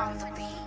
on the beat.